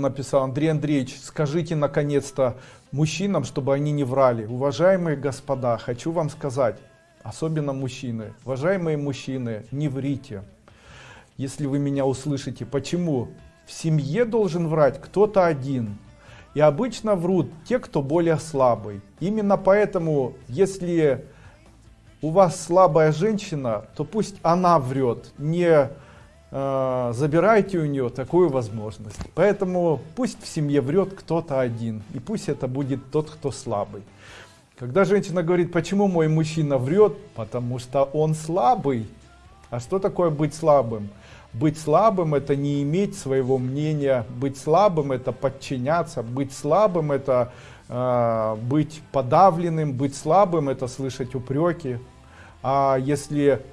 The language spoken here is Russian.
написал, Андрей Андреевич, скажите наконец-то мужчинам, чтобы они не врали. Уважаемые господа, хочу вам сказать, особенно мужчины, уважаемые мужчины, не врите. Если вы меня услышите, почему? В семье должен врать кто-то один. И обычно врут те, кто более слабый. Именно поэтому, если у вас слабая женщина, то пусть она врет, не э, забирайте у нее такую возможность. Поэтому пусть в семье врет кто-то один, и пусть это будет тот, кто слабый. Когда женщина говорит, почему мой мужчина врет, потому что он слабый. А что такое быть слабым? Быть слабым это не иметь своего мнения, быть слабым это подчиняться, быть слабым это э, быть подавленным, быть слабым это слышать упреки. А если